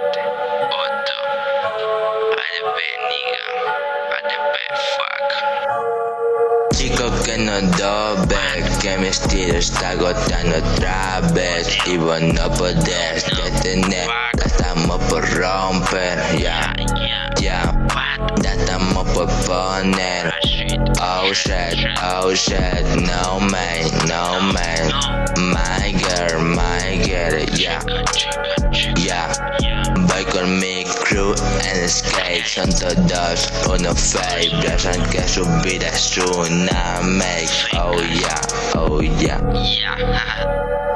7, 8. I the bad nigga, Chico que no doble, que mis tiros está agotando otra vez Y vos no podés detener, la estamos por romper, ya, yeah, ya, yeah. la estamos por poner Oh shit, oh shit, no man, no man, my mi crew en skate Son todos unos fake Piensan que su vida es una make. Oh yeah, oh yeah. Ya,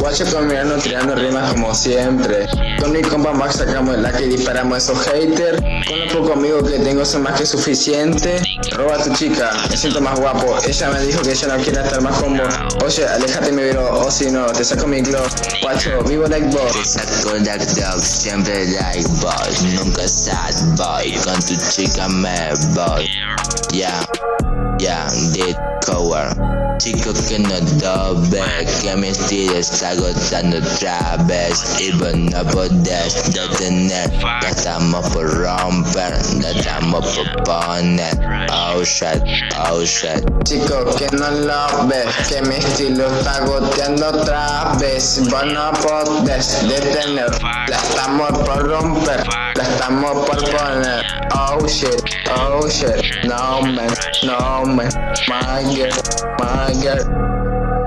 Guacho hermano tirando rimas como siempre. Con mi compa Max sacamos la que disparamos a esos haters. Con los pocos amigos que tengo son más que suficiente. Roba a tu chica, me siento más guapo. Ella me dijo que ella no quiere estar más con Oye, aléjate mi viro, o si no, te saco mi glow. Guacho, vivo like Te boss saco la dog, siempre like boy Nunca sad boy, con tu chica me voy. Yeah, yeah, did cover Chico que no doble, que mi estilo está agotando otra vez Y vos no podés detener, ya estamos por romper, ya estamos por poner Oh shit, oh shit. Chico que no lo ves, que mi estilo está goteando otra vez Vos no podés detener, la estamos por romper, la estamos por poner Oh shit, oh shit, no man, no man, my girl, my girl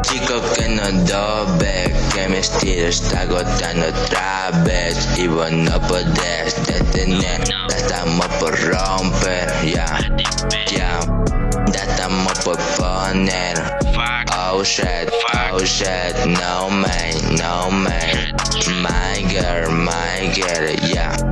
Chico que no doble, que mi estilo está agotando otra vez Y vos no podés detener, ya estamos por romper, ya, ya Ya estamos por poner Oh shit, oh shit, no man, no man. My girl, my girl, yeah